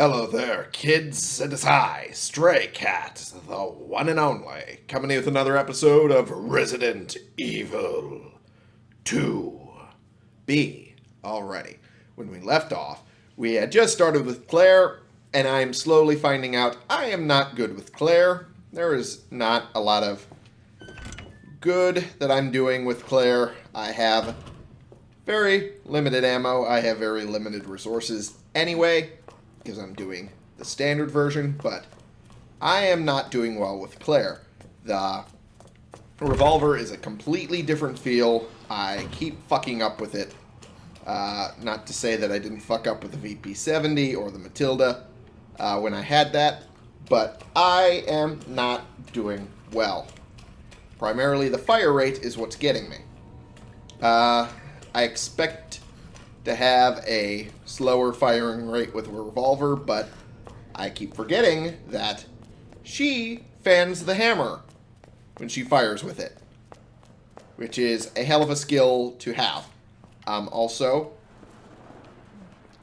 Hello there, kids. It is I, Stray Cat, the one and only, coming with another episode of Resident Evil 2B. Already, when we left off, we had just started with Claire, and I am slowly finding out I am not good with Claire. There is not a lot of good that I'm doing with Claire. I have very limited ammo. I have very limited resources anyway because I'm doing the standard version, but I am not doing well with Claire. The revolver is a completely different feel. I keep fucking up with it. Uh, not to say that I didn't fuck up with the VP70 or the Matilda uh, when I had that, but I am not doing well. Primarily the fire rate is what's getting me. Uh, I expect to have a slower firing rate with a revolver, but I keep forgetting that she fans the hammer when she fires with it, which is a hell of a skill to have. Um, also,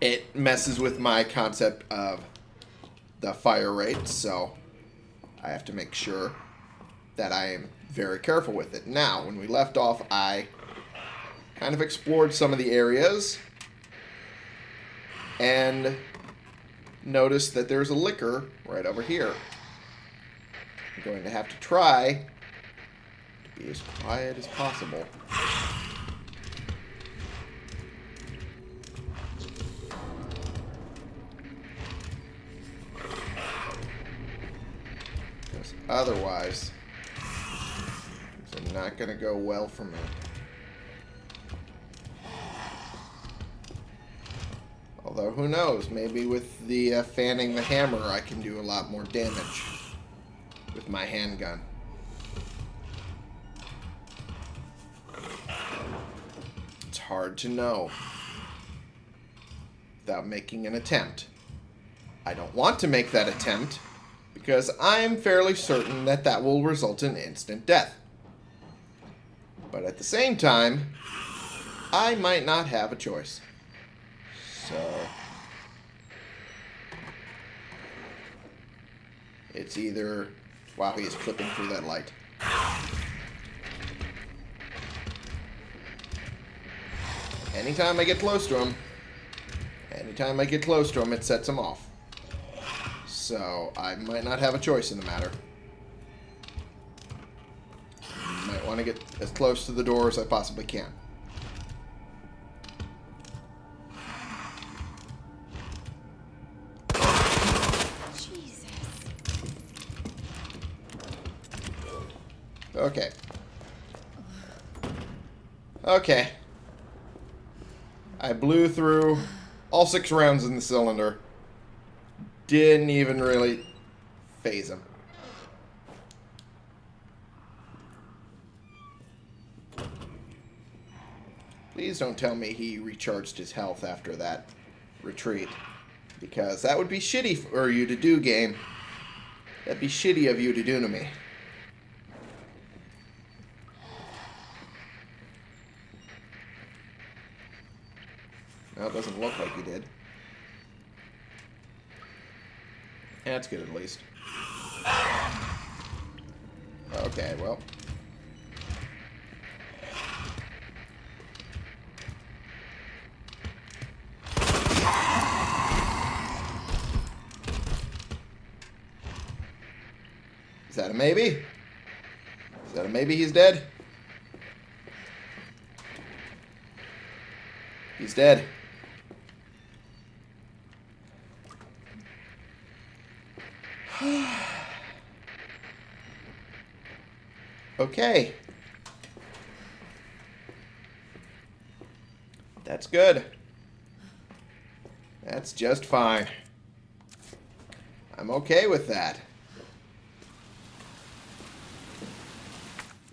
it messes with my concept of the fire rate, so I have to make sure that I am very careful with it. Now, when we left off, I kind of explored some of the areas and notice that there's a licker right over here. I'm going to have to try to be as quiet as possible. Because otherwise, it's not going to go well for me. Although, who knows? Maybe with the uh, fanning the hammer, I can do a lot more damage with my handgun. It's hard to know without making an attempt. I don't want to make that attempt because I am fairly certain that that will result in instant death. But at the same time, I might not have a choice. So it's either wow, he is clipping through that light. Anytime I get close to him, anytime I get close to him, it sets him off. So I might not have a choice in the matter. Might want to get as close to the door as I possibly can. Okay. I blew through all six rounds in the cylinder. Didn't even really phase him. Please don't tell me he recharged his health after that retreat. Because that would be shitty for you to do, game. That'd be shitty of you to do to me. Well, it doesn't look like he did. That's good at least. Okay, well. Is that a maybe? Is that a maybe he's dead? He's dead. Okay. That's good. That's just fine. I'm okay with that.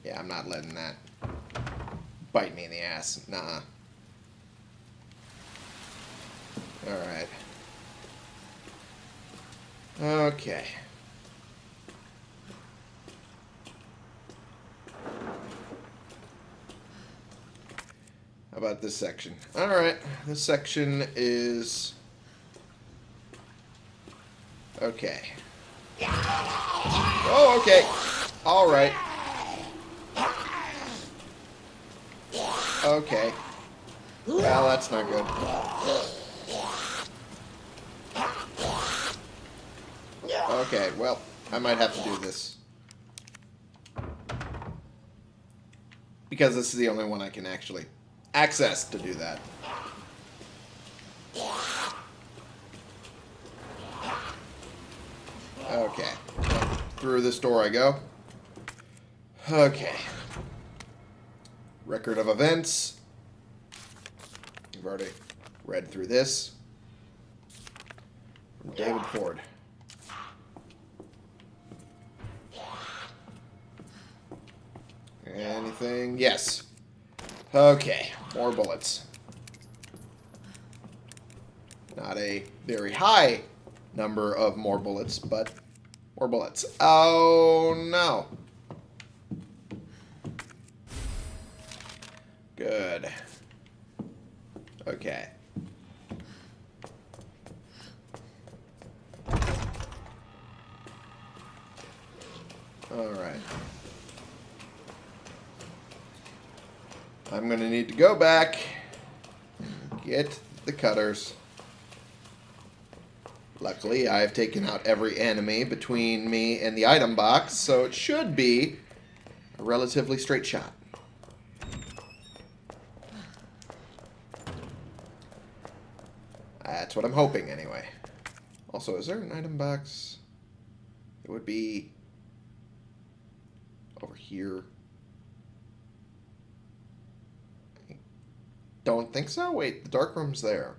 Yeah, I'm not letting that bite me in the ass. Nah. Alright. Okay. About this section? Alright, this section is Okay. Oh, okay. All right. Okay. Well, that's not good. Okay, well, I might have to do this. Because this is the only one I can actually access to do that. Okay. Through this door I go. Okay. Record of events. We've already read through this. From David Ford. Anything? Yes. Okay. More bullets. Not a very high number of more bullets, but more bullets. Oh, no. Good. Okay. Alright. I'm going to need to go back and get the cutters. Luckily, I've taken out every enemy between me and the item box, so it should be a relatively straight shot. That's what I'm hoping, anyway. Also, is there an item box? It would be over here. Don't think so. Wait, the dark room's there.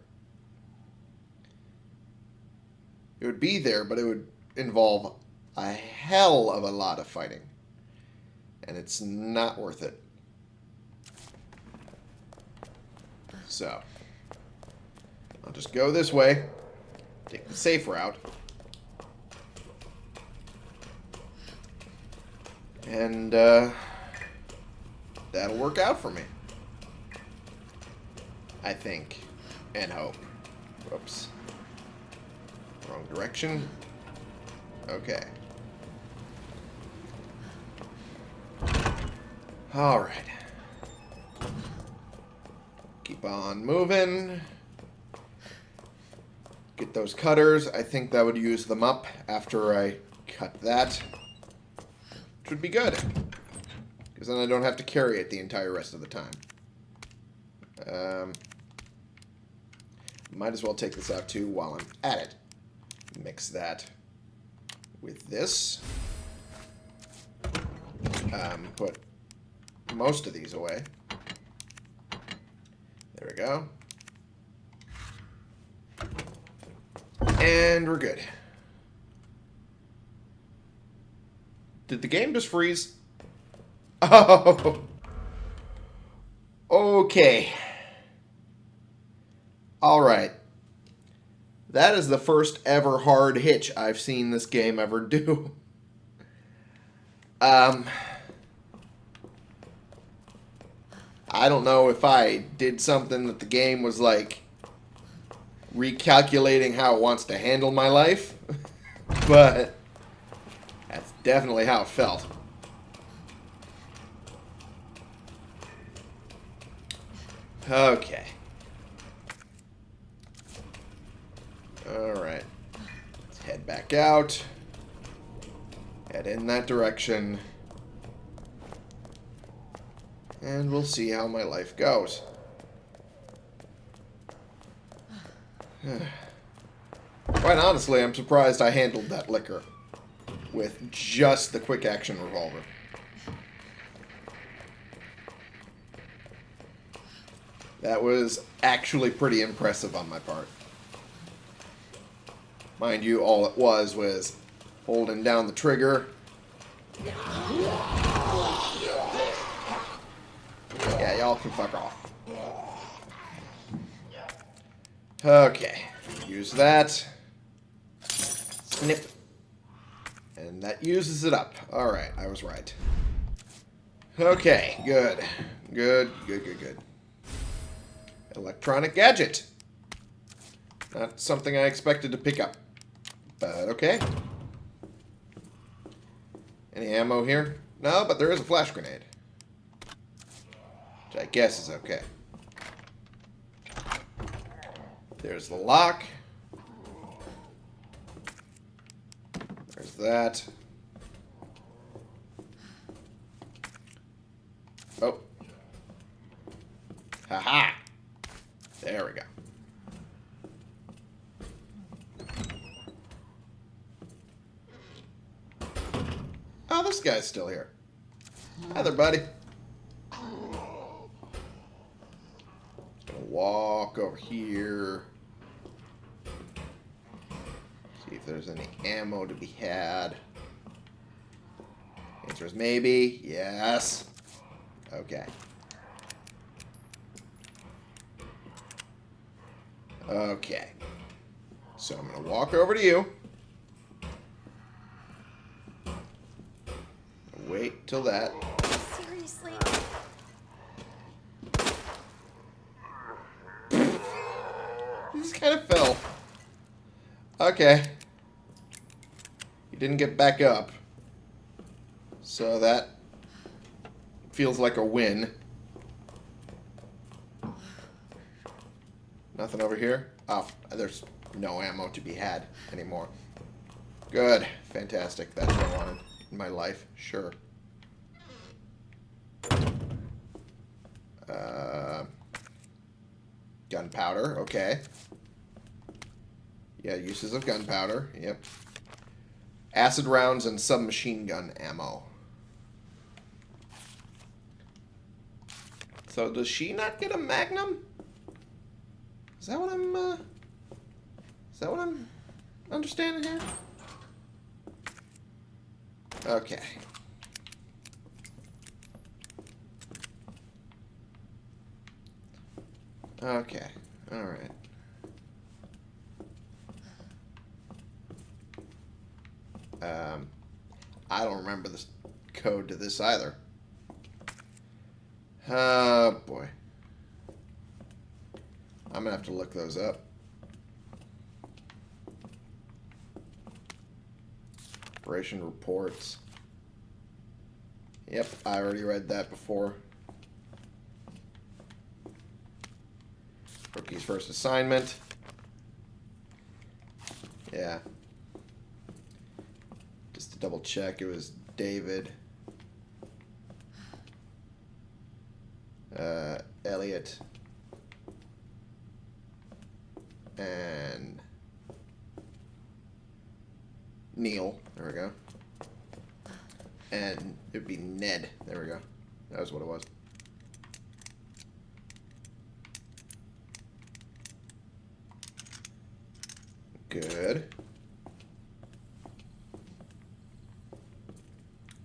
It would be there, but it would involve a hell of a lot of fighting. And it's not worth it. So, I'll just go this way. Take the safe route. And, uh, that'll work out for me. I think. And hope. Whoops. Wrong direction. Okay. Alright. Keep on moving. Get those cutters. I think that would use them up after I cut that. Which would be good. Because then I don't have to carry it the entire rest of the time. Um, might as well take this out too while I'm at it. Mix that with this. Um, put most of these away. There we go. And we're good. Did the game just freeze? Oh. Okay. All right. That is the first ever hard hitch I've seen this game ever do. Um, I don't know if I did something that the game was like recalculating how it wants to handle my life, but that's definitely how it felt. Okay. Alright. Let's head back out. Head in that direction. And we'll see how my life goes. Quite honestly, I'm surprised I handled that licker with just the quick action revolver. That was actually pretty impressive on my part. Mind you, all it was was holding down the trigger. Yeah, y'all can fuck off. Okay. Use that. Snip. And that uses it up. Alright, I was right. Okay, good. Good, good, good, good. Electronic gadget. Not something I expected to pick up. But okay. Any ammo here? No, but there is a flash grenade. Which I guess is okay. There's the lock. There's that. Oh. Haha. There we go. Oh, this guy's still here. Hi there, buddy. Gonna walk over here. See if there's any ammo to be had. Answer is maybe. Yes. Okay. Okay. So I'm going to walk over to you. Wait till that. Seriously? He just kind of fell. Okay. He didn't get back up. So that feels like a win. Nothing over here? Oh, there's no ammo to be had anymore. Good. Fantastic. That's what I wanted in my life. Sure. Uh, gunpowder. Okay. Yeah, uses of gunpowder. Yep. Acid rounds and submachine gun ammo. So does she not get a magnum? Is that what I'm, uh... Is that what I'm understanding here? Okay. Okay. Alright. Um, I don't remember the code to this either. Oh, boy. I'm going to have to look those up. Operation reports. Yep, I already read that before. Rookie's first assignment. Yeah. Just to double check, it was David. Uh, Elliot. And Neil. There we go. And it would be Ned. There we go. That was what it was. Good.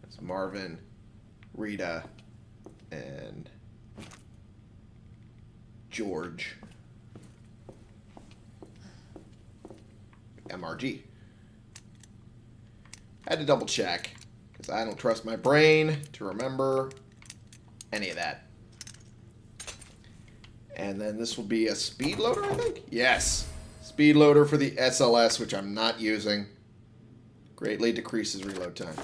That's Marvin, Rita, and George. MRG. Had to double check because I don't trust my brain to remember any of that. And then this will be a speed loader, I think? Yes. Speed loader for the SLS, which I'm not using. Greatly decreases reload time.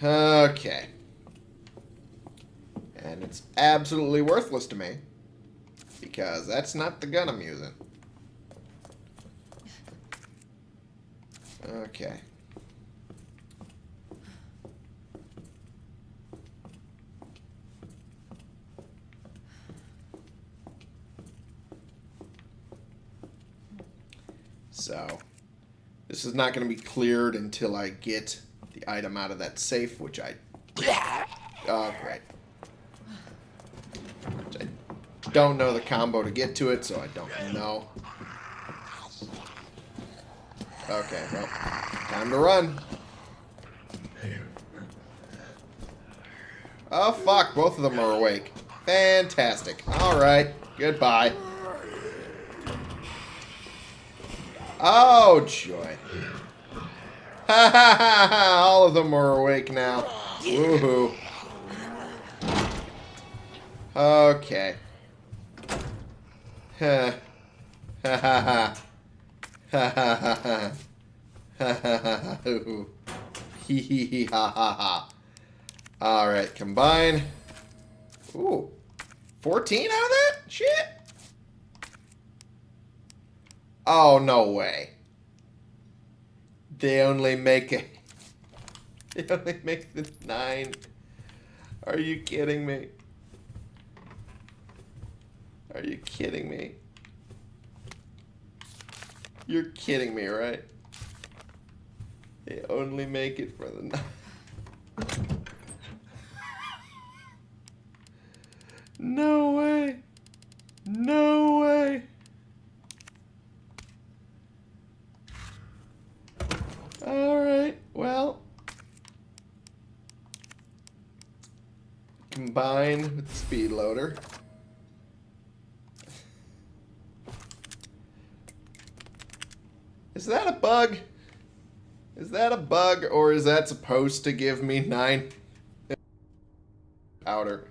Okay. And it's absolutely worthless to me. Because that's not the gun I'm using. Okay. So, this is not going to be cleared until I get the item out of that safe, which I... Oh, great. Which I don't know the combo to get to it, so I don't know. Okay, well, time to run. Oh, fuck, both of them are awake. Fantastic. Alright, goodbye. Oh, joy. Ha ha ha ha! All of them are awake now. Woohoo. Okay. Ha ha ha ha. Ha ha ha ha. Ha ha ha. Hee hee hee ha ha ha. Alright, combine. Ooh. 14 out of that? Shit. Oh, no way. They only make it. They only make the nine. Are you kidding me? Are you kidding me? You're kidding me, right? They only make it for the nine. no way. No way. Alright, well. Combine with the speed loader. Is that a bug? Is that a bug or is that supposed to give me nine powder?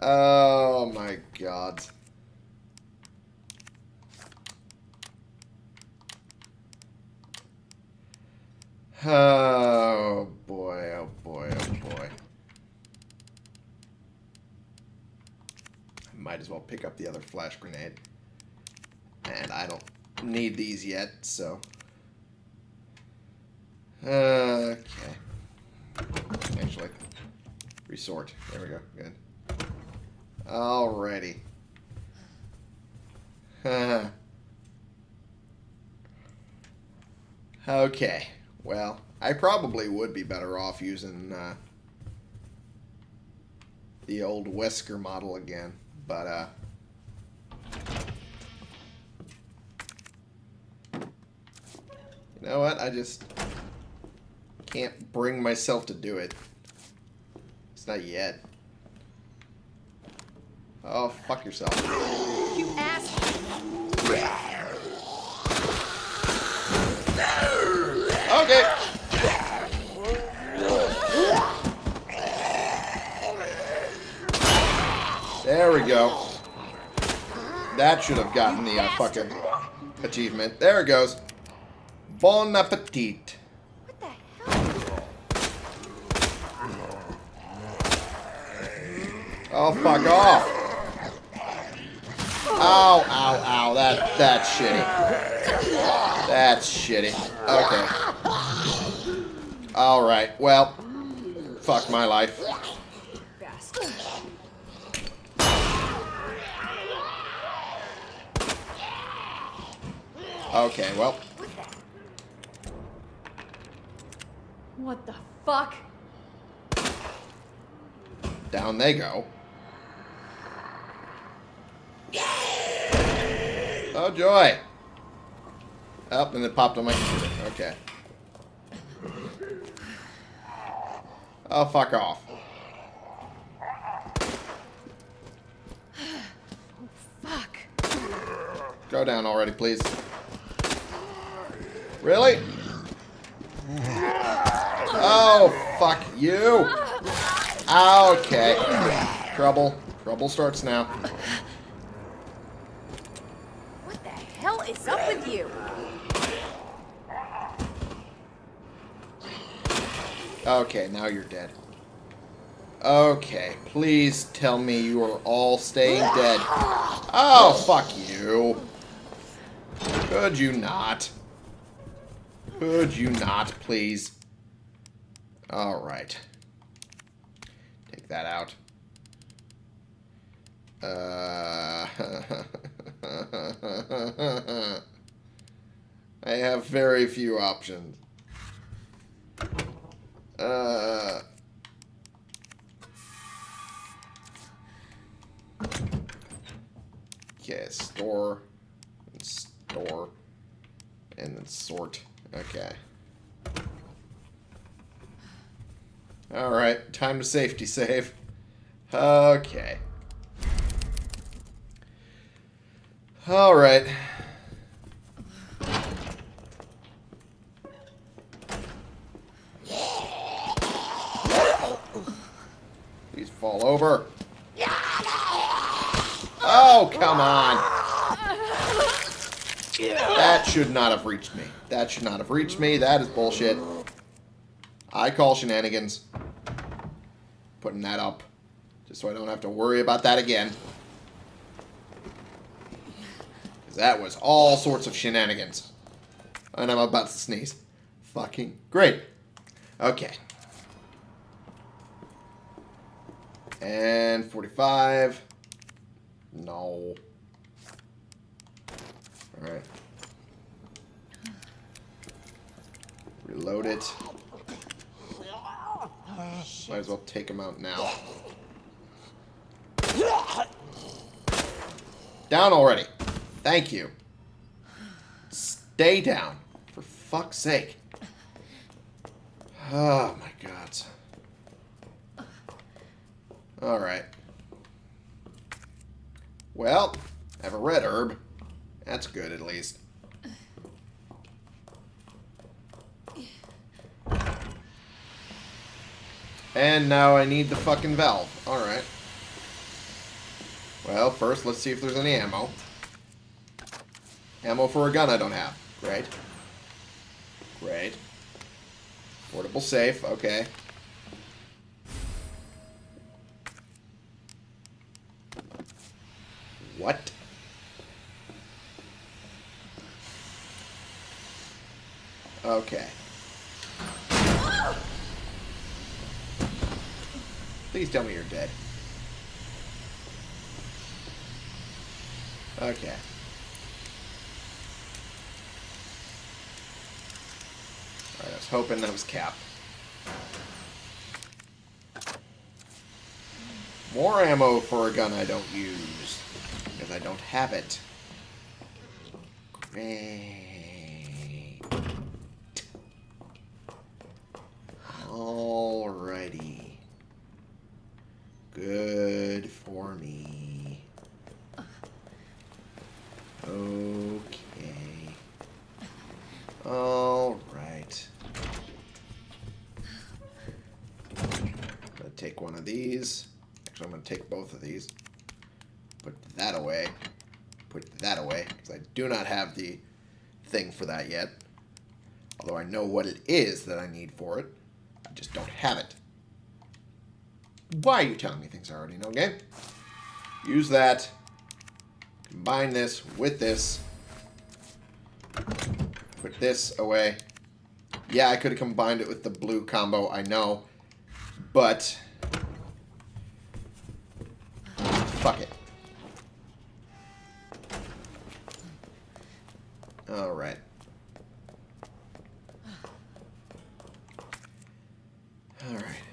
Oh my god. Oh boy, oh boy, oh boy. I might as well pick up the other flash grenade. And I don't need these yet, so. Okay. Actually, resort. There we go. Good. Alrighty. okay. Well, I probably would be better off using uh, the old Wesker model again, but uh, know what? I just can't bring myself to do it. It's not yet. Oh, fuck yourself. You asshole! Okay. There we go. That should have gotten the uh, fucking achievement. There it goes. Bon appetit. What the hell? Oh, fuck off. Ow, ow, ow. That, that's shitty. That's shitty. Okay. Alright, well. Fuck my life. Okay, well. What the fuck? Down they go. Oh, joy. Oh, and it popped on my computer. Okay. Oh, fuck off. Oh, Fuck. Go down already, please. Really? Oh, fuck you. Okay. Trouble. Trouble starts now. What the hell is up with you? Okay, now you're dead. Okay, please tell me you are all staying dead. Oh, fuck you. Could you not? Could you not, please? Alright. Take that out. Uh, I have very few options. Uh, okay, store, and store, and then sort. Okay. Alright, time to safety save. Okay. Alright. Please fall over. Oh, come on. That should not have reached me. That should not have reached me. That is bullshit. I call shenanigans. Putting that up. Just so I don't have to worry about that again. Because that was all sorts of shenanigans. And I'm about to sneeze. Fucking great. Okay. And 45. No. Alright. Reload it. Might as well take him out now. Down already. Thank you. Stay down. For fuck's sake. Oh my god. Alright. Well, I have a red herb. That's good at least. And now I need the fucking valve. Alright. Well, first let's see if there's any ammo. Ammo for a gun I don't have. Great. Great. Portable safe, okay. What? Okay. Please tell me you're dead. Okay. Alright, I was hoping that was Cap. More ammo for a gun I don't use. Because I don't have it. Great. Alrighty. Good for me. Okay. Alright. Gonna take one of these. Actually, I'm gonna take both of these. Put that away. Put that away. Because I do not have the thing for that yet. Although I know what it is that I need for it. I just don't have it. Why are you telling me things I already know, game? Use that. Combine this with this. Put this away. Yeah, I could have combined it with the blue combo, I know. But... Fuck it. Alright. Alright.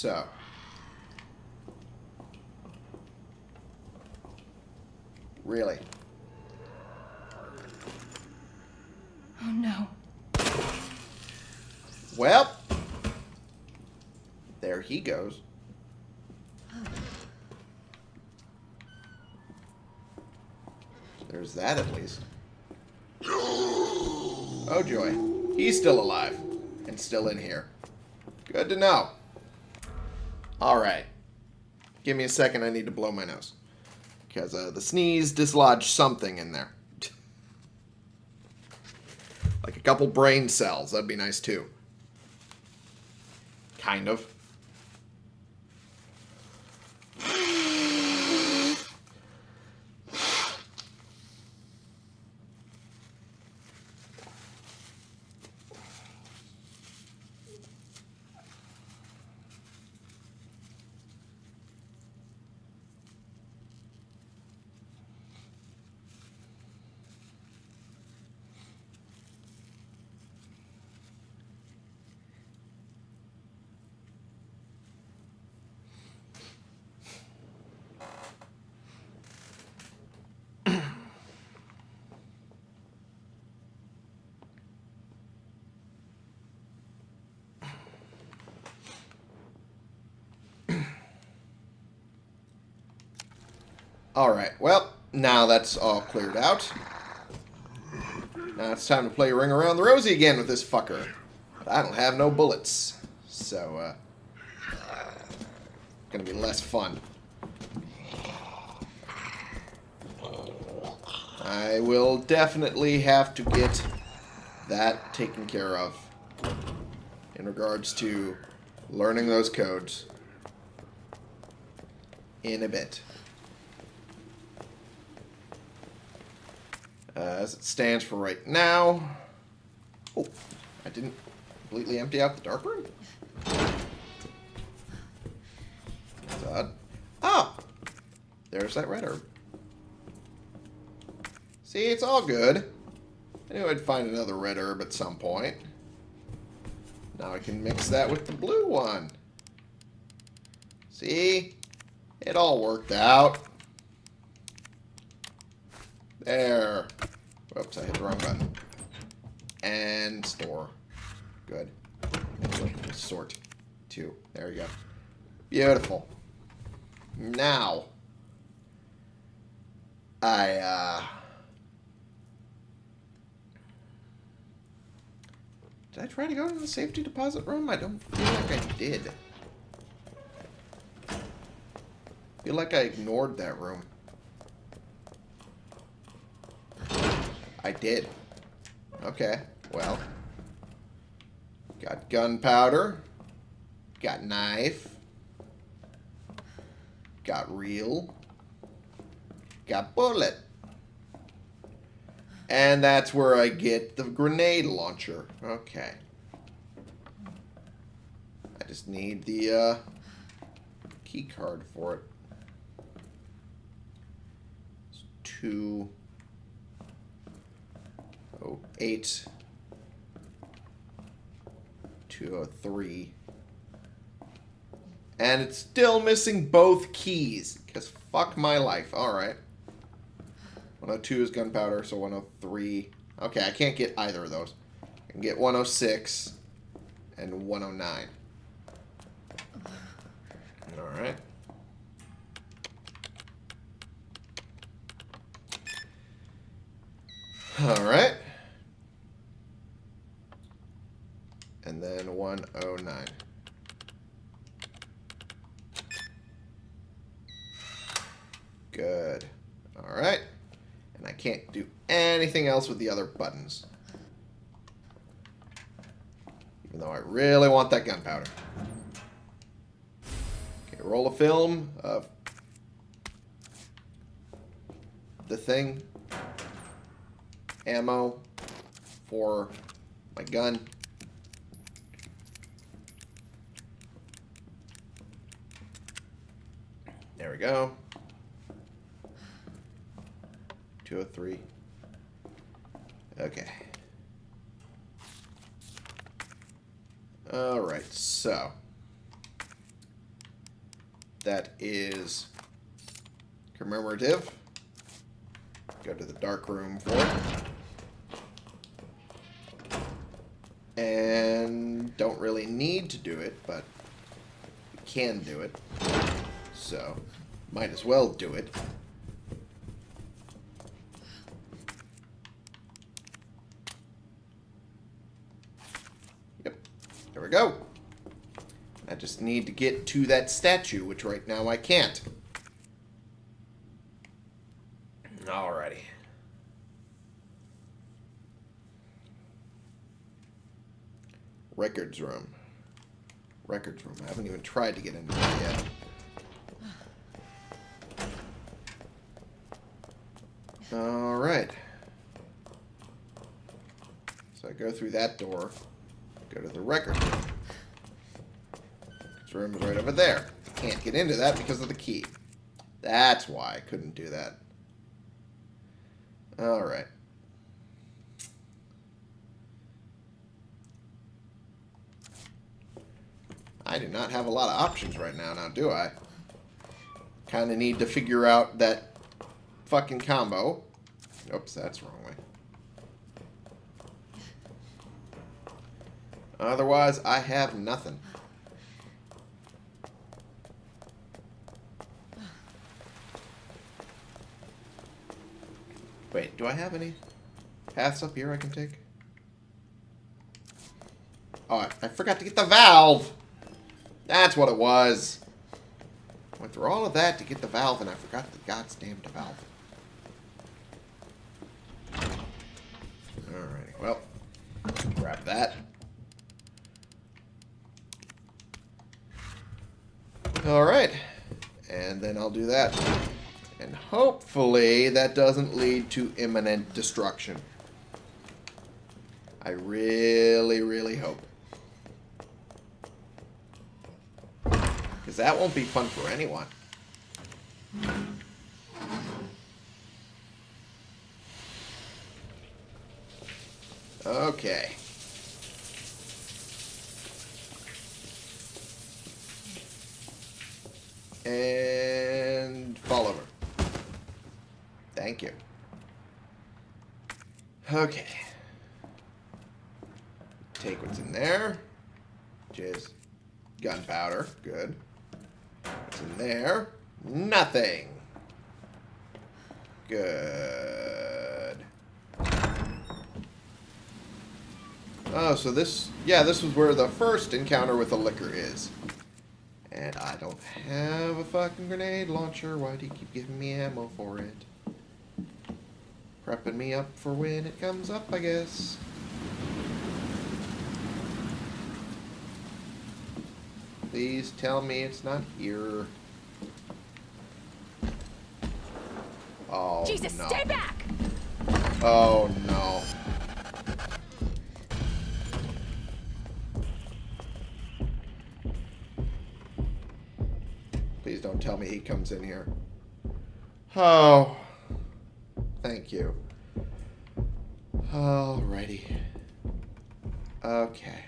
So. Really? Oh no. Well. There he goes. There's that at least. Oh joy. He's still alive. And still in here. Good to know. Alright. Give me a second, I need to blow my nose. Because uh, the sneeze dislodged something in there. like a couple brain cells, that'd be nice too. Kind of. Alright, well, now that's all cleared out. Now it's time to play Ring Around the Rosie again with this fucker. But I don't have no bullets. So, uh... Gonna be less fun. I will definitely have to get that taken care of in regards to learning those codes in a bit. Uh, as it stands for right now. Oh, I didn't completely empty out the dark room? That's. Oh! There's that red herb. See, it's all good. I knew I'd find another red herb at some point. Now I can mix that with the blue one. See? It all worked out. There. Whoops, I hit the wrong button. And store. Good. Sort. Two. There we go. Beautiful. Now. I, uh... Did I try to go to the safety deposit room? I don't feel like I did. I feel like I ignored that room. I did. Okay, well. Got gunpowder. Got knife. Got reel. Got bullet. And that's where I get the grenade launcher. Okay. I just need the uh, key card for it. It's two oh eight two oh three. And it's still missing both keys. Because fuck my life. Alright. 102 is gunpowder, so 103. Okay, I can't get either of those. I can get 106 and 109. Alright. Alright. And then 109. Good. Alright. And I can't do anything else with the other buttons. Even though I really want that gunpowder. Okay, roll a film of the thing. Ammo for my gun. There we go. 203. Okay. Alright, so. That is commemorative. Go to the dark room for it. And don't really need to do it, but can do it. So, might as well do it. Yep. There we go. I just need to get to that statue, which right now I can't. Alrighty. Records room. Records room. I haven't even tried to get into it yet. Alright. So I go through that door. Go to the record room. This room is right over there. Can't get into that because of the key. That's why I couldn't do that. Alright. I do not have a lot of options right now, now do I? Kind of need to figure out that fucking combo. Oops, that's wrong way. Otherwise, I have nothing. Wait, do I have any paths up here I can take? Oh, I forgot to get the valve! That's what it was. Went through all of that to get the valve, and I forgot the goddamn valve. That. Alright. And then I'll do that. And hopefully that doesn't lead to imminent destruction. I really, really hope. Because that won't be fun for anyone. Okay. And fall over. Thank you. Okay. Take what's in there. Is gunpowder. Good. What's in there? Nothing. Good. Oh, so this... Yeah, this was where the first encounter with the licker is. And I don't have a fucking grenade launcher. Why do you keep giving me ammo for it? Prepping me up for when it comes up, I guess. Please tell me it's not here. Oh, Jesus, no. stay back! Oh, comes in here. Oh. Thank you. Alrighty. Okay.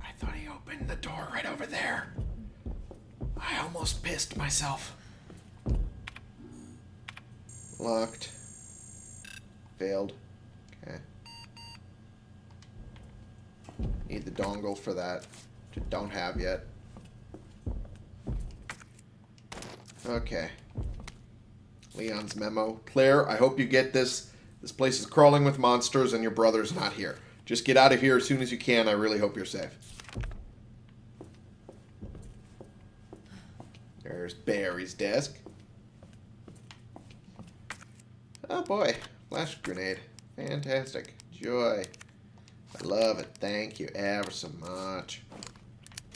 I thought he opened the door right over there. I almost pissed myself. Locked. Failed. Okay. Need the dongle for that. Don't have yet. Okay. Leon's memo. Claire, I hope you get this. This place is crawling with monsters and your brother's not here. Just get out of here as soon as you can. I really hope you're safe. There's Barry's desk. Oh boy, flash grenade. Fantastic. Joy. I love it. Thank you ever so much.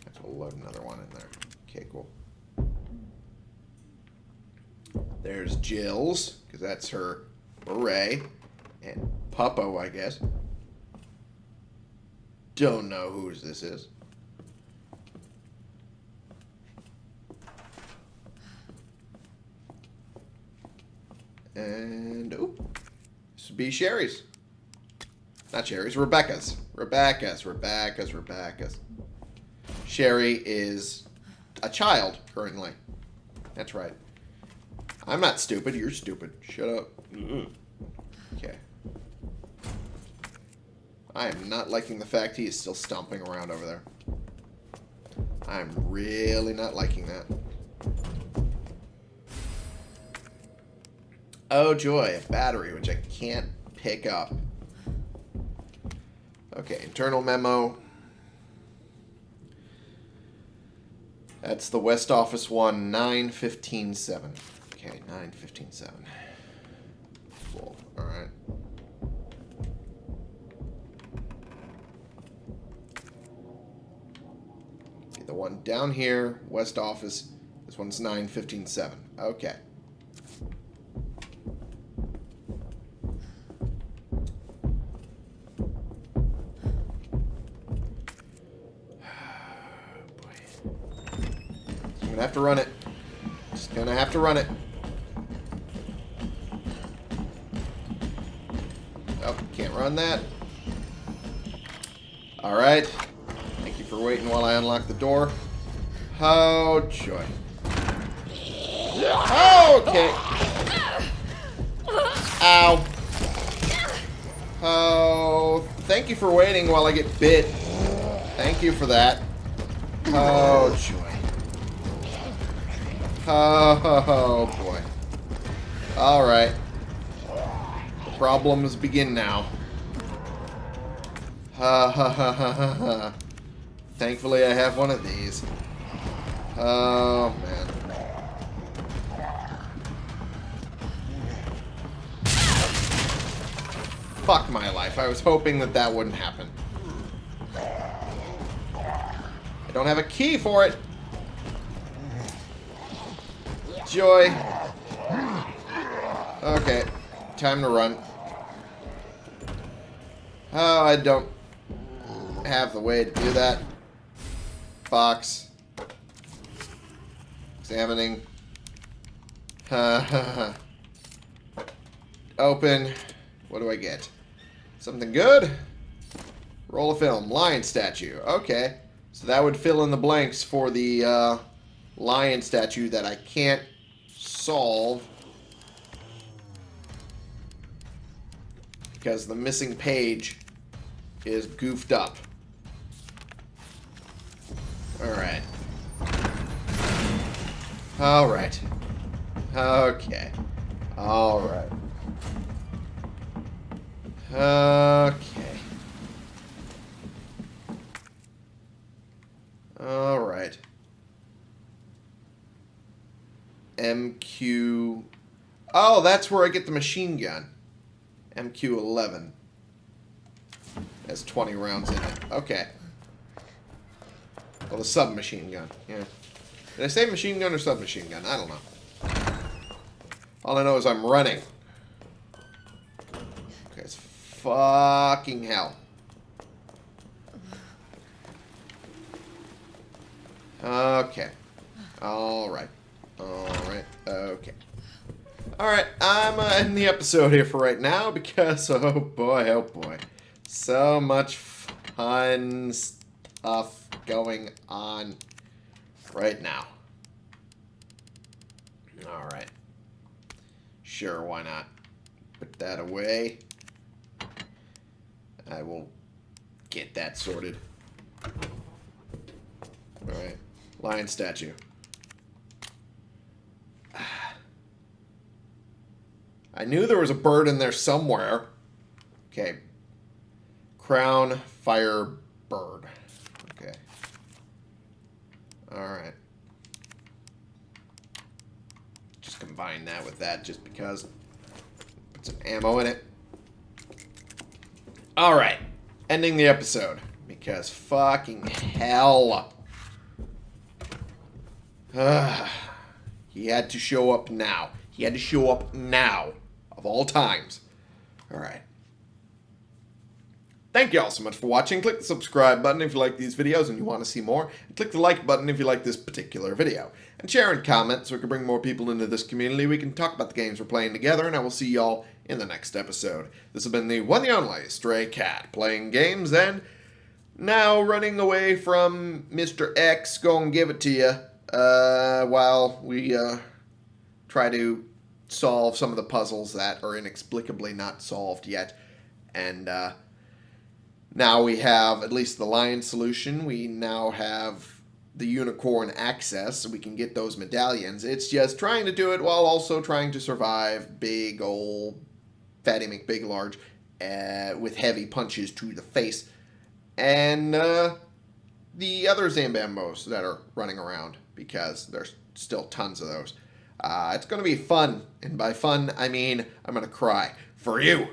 I will load another one in there. Okay, cool. There's Jill's, because that's her beret. And Puppo, I guess. Don't know whose this is. And, oh, this would be Sherry's. Not Sherry's, Rebecca's. Rebecca's, Rebecca's, Rebecca's. Sherry is a child currently. That's right. I'm not stupid, you're stupid. Shut up. Okay. I am not liking the fact he is still stomping around over there. I'm really not liking that. Oh joy, a battery, which I can't pick up. Okay, internal memo. That's the West Office one, 9157. Okay, 9157. Cool, alright. The one down here, West Office, this one's 9157. Okay. Gonna have to run it. Just gonna have to run it. Oh, can't run that. Alright. Thank you for waiting while I unlock the door. Oh, joy. Oh, okay. Ow. Oh, thank you for waiting while I get bit. Thank you for that. Oh, joy. Oh, boy. Alright. Problems begin now. Ha ha ha ha ha ha. Thankfully, I have one of these. Oh, man. Fuck my life. I was hoping that that wouldn't happen. I don't have a key for it. Joy. Okay. Time to run. Oh, I don't have the way to do that. Box. Examining. Open. What do I get? Something good? Roll of film. Lion statue. Okay. So that would fill in the blanks for the uh, lion statue that I can't solve. Because the missing page is goofed up. Alright. Alright. Okay. Alright. Okay. Alright. MQ... Oh, that's where I get the machine gun. MQ-11. Has 20 rounds in it. Okay. Well, the submachine gun. Yeah. Did I say machine gun or submachine gun? I don't know. All I know is I'm running. Okay, it's fucking hell. Okay. Alright. Alright. Okay. Alright, I'm uh, in the episode here for right now because, oh boy, oh boy. So much fun stuff going on right now. Alright. Sure, why not? Put that away. I will get that sorted. Alright. Lion statue. I knew there was a bird in there somewhere. Okay. Crown, fire, bird. Okay. Alright. Just combine that with that just because. Put some ammo in it. Alright. Ending the episode. Because fucking hell. Ah. He had to show up now. He had to show up now. Of all times. Alright. Thank you all so much for watching. Click the subscribe button if you like these videos and you want to see more. And click the like button if you like this particular video. And share and comment so we can bring more people into this community. We can talk about the games we're playing together. And I will see y'all in the next episode. This has been the one and only Stray Cat. Playing games and now running away from Mr. X. Gonna give it to you. Uh, while we uh, try to solve some of the puzzles that are inexplicably not solved yet. And uh, now we have at least the lion solution. We now have the unicorn access, so we can get those medallions. It's just trying to do it while also trying to survive big old Fatty McBig Large uh, with heavy punches to the face. And uh, the other Zambambos that are running around, because there's still tons of those. Uh, it's going to be fun, and by fun, I mean I'm going to cry. For you!